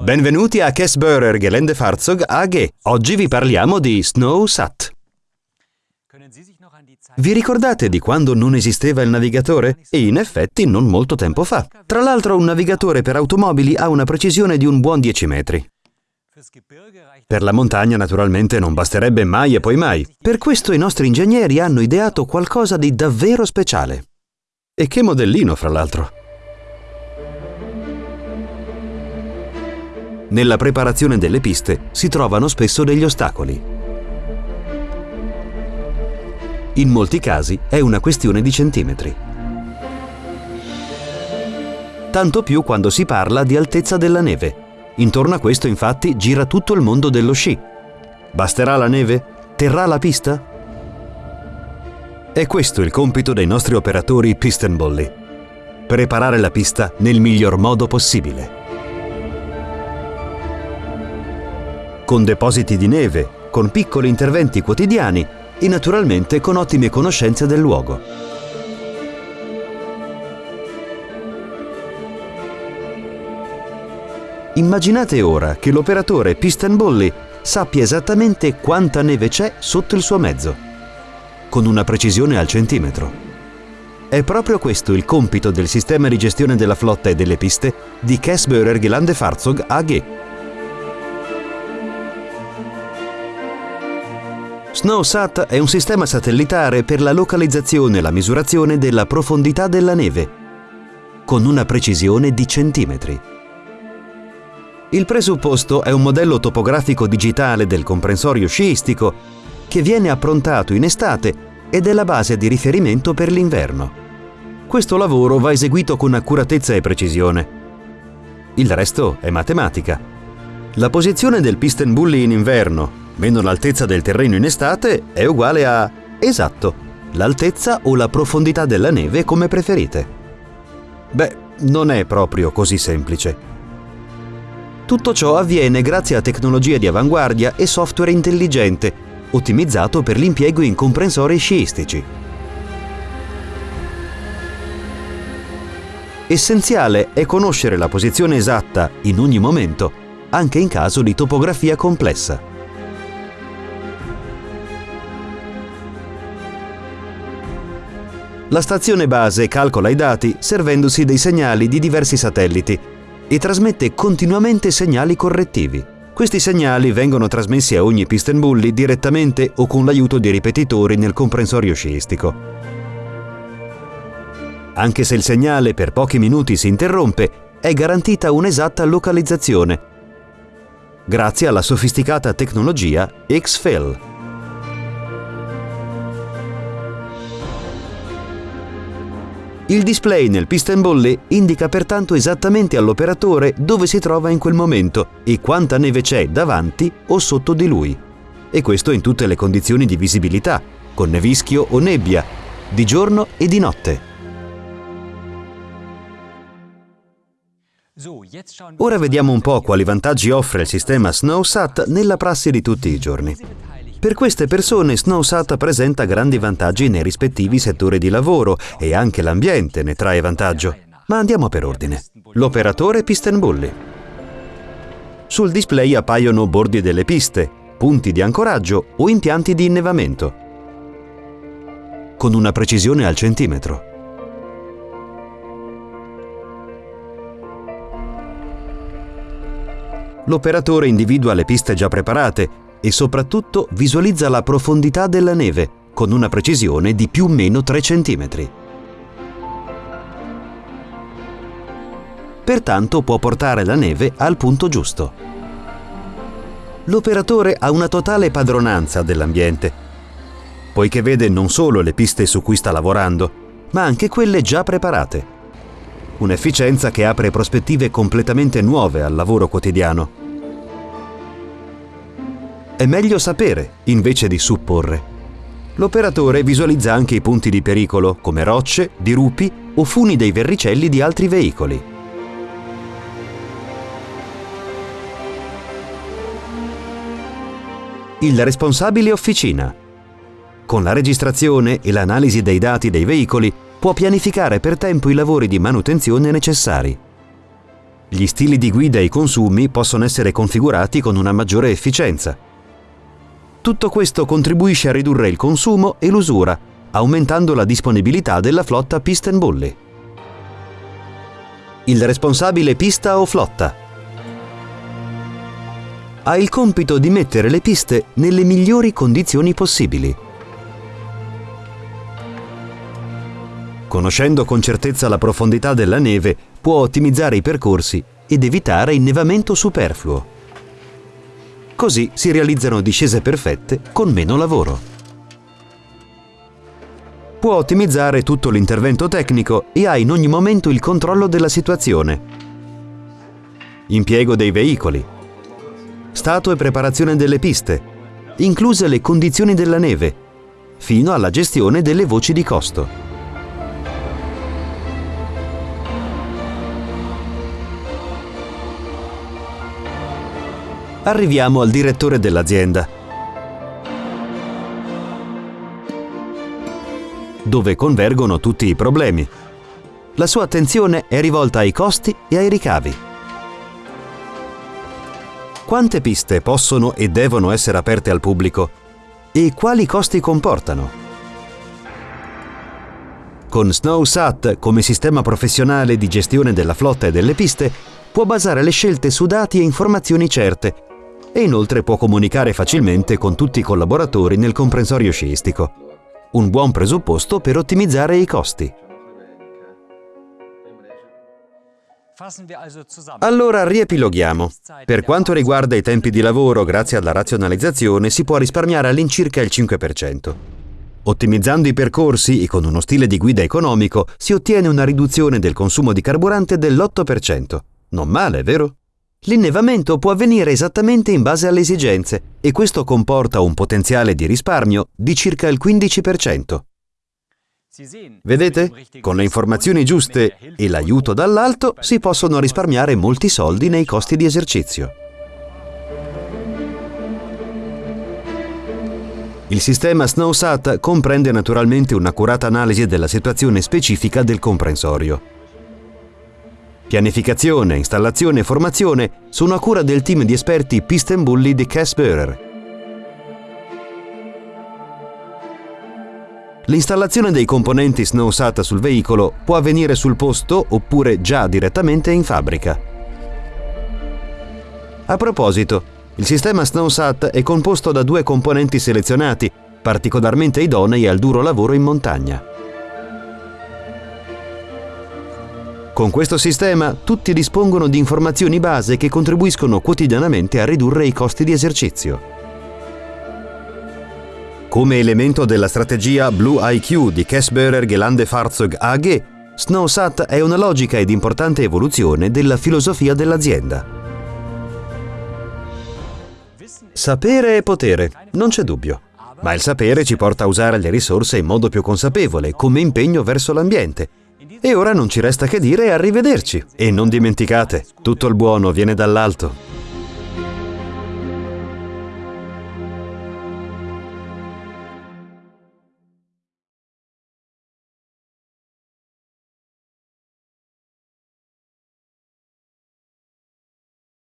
Benvenuti a Kessbörer Geländefahrzeug AG. Oggi vi parliamo di SnowSat. Vi ricordate di quando non esisteva il navigatore? E in effetti non molto tempo fa. Tra l'altro un navigatore per automobili ha una precisione di un buon 10 metri. Per la montagna naturalmente non basterebbe mai e poi mai. Per questo i nostri ingegneri hanno ideato qualcosa di davvero speciale. E che modellino, fra l'altro. Nella preparazione delle piste si trovano spesso degli ostacoli. In molti casi è una questione di centimetri. Tanto più quando si parla di altezza della neve. Intorno a questo infatti gira tutto il mondo dello sci. Basterà la neve? Terrà la pista? È questo il compito dei nostri operatori piston. Preparare la pista nel miglior modo possibile. Con depositi di neve, con piccoli interventi quotidiani e naturalmente con ottime conoscenze del luogo. Immaginate ora che l'operatore Piston Bolly sappia esattamente quanta neve c'è sotto il suo mezzo, con una precisione al centimetro. È proprio questo il compito del sistema di gestione della flotta e delle piste di Kessbörer Gelandefahrzeug AG. SnowSat è un sistema satellitare per la localizzazione e la misurazione della profondità della neve, con una precisione di centimetri. Il presupposto è un modello topografico digitale del comprensorio sciistico che viene approntato in estate ed è la base di riferimento per l'inverno. Questo lavoro va eseguito con accuratezza e precisione. Il resto è matematica. La posizione del piston bully in inverno, meno l'altezza del terreno in estate è uguale a... esatto, l'altezza o la profondità della neve come preferite. Beh, non è proprio così semplice. Tutto ciò avviene grazie a tecnologie di avanguardia e software intelligente, ottimizzato per l'impiego in comprensori sciistici. Essenziale è conoscere la posizione esatta in ogni momento, anche in caso di topografia complessa. La stazione base calcola i dati servendosi dei segnali di diversi satelliti e trasmette continuamente segnali correttivi. Questi segnali vengono trasmessi a ogni piston bully direttamente o con l'aiuto di ripetitori nel comprensorio sciistico. Anche se il segnale per pochi minuti si interrompe, è garantita un'esatta localizzazione, grazie alla sofisticata tecnologia XFEL. Il display nel piston bolle indica pertanto esattamente all'operatore dove si trova in quel momento e quanta neve c'è davanti o sotto di lui. E questo in tutte le condizioni di visibilità, con nevischio o nebbia, di giorno e di notte. Ora vediamo un po' quali vantaggi offre il sistema SnowSat nella prassi di tutti i giorni. Per queste persone SnowSat presenta grandi vantaggi nei rispettivi settori di lavoro e anche l'ambiente ne trae vantaggio. Ma andiamo per ordine. L'operatore Piston Bully. Sul display appaiono bordi delle piste, punti di ancoraggio o impianti di innevamento. Con una precisione al centimetro. L'operatore individua le piste già preparate e soprattutto visualizza la profondità della neve con una precisione di più o meno 3 cm. Pertanto può portare la neve al punto giusto. L'operatore ha una totale padronanza dell'ambiente, poiché vede non solo le piste su cui sta lavorando, ma anche quelle già preparate. Un'efficienza che apre prospettive completamente nuove al lavoro quotidiano. È meglio sapere invece di supporre. L'operatore visualizza anche i punti di pericolo, come rocce, dirupi o funi dei verricelli di altri veicoli. Il responsabile officina. Con la registrazione e l'analisi dei dati dei veicoli può pianificare per tempo i lavori di manutenzione necessari. Gli stili di guida e i consumi possono essere configurati con una maggiore efficienza. Tutto questo contribuisce a ridurre il consumo e l'usura, aumentando la disponibilità della flotta pista and. Il responsabile pista o flotta ha il compito di mettere le piste nelle migliori condizioni possibili. Conoscendo con certezza la profondità della neve, può ottimizzare i percorsi ed evitare innevamento superfluo. Così si realizzano discese perfette con meno lavoro. Può ottimizzare tutto l'intervento tecnico e ha in ogni momento il controllo della situazione. Impiego dei veicoli. Stato e preparazione delle piste, incluse le condizioni della neve, fino alla gestione delle voci di costo. Arriviamo al direttore dell'azienda, dove convergono tutti i problemi. La sua attenzione è rivolta ai costi e ai ricavi. Quante piste possono e devono essere aperte al pubblico e quali costi comportano? Con SnowSat come sistema professionale di gestione della flotta e delle piste può basare le scelte su dati e informazioni certe e inoltre può comunicare facilmente con tutti i collaboratori nel comprensorio sciistico. Un buon presupposto per ottimizzare i costi. Allora riepiloghiamo. Per quanto riguarda i tempi di lavoro, grazie alla razionalizzazione si può risparmiare all'incirca il 5%. Ottimizzando i percorsi e con uno stile di guida economico si ottiene una riduzione del consumo di carburante dell'8%. Non male, vero? L'innevamento può avvenire esattamente in base alle esigenze e questo comporta un potenziale di risparmio di circa il 15%. Vedete? Con le informazioni giuste e l'aiuto dall'alto si possono risparmiare molti soldi nei costi di esercizio. Il sistema SnowSat comprende naturalmente un'accurata analisi della situazione specifica del comprensorio. Pianificazione, installazione e formazione sono a cura del team di esperti Pist Bully di Cass L'installazione dei componenti SnowSat sul veicolo può avvenire sul posto oppure già direttamente in fabbrica. A proposito, il sistema SnowSat è composto da due componenti selezionati, particolarmente idonei al duro lavoro in montagna. Con questo sistema tutti dispongono di informazioni base che contribuiscono quotidianamente a ridurre i costi di esercizio. Come elemento della strategia Blue IQ di Kessberer Gelande Fahrzeug AG, SnowSat è una logica ed importante evoluzione della filosofia dell'azienda. Sapere è potere, non c'è dubbio. Ma il sapere ci porta a usare le risorse in modo più consapevole, come impegno verso l'ambiente, e ora non ci resta che dire arrivederci. E non dimenticate, tutto il buono viene dall'alto.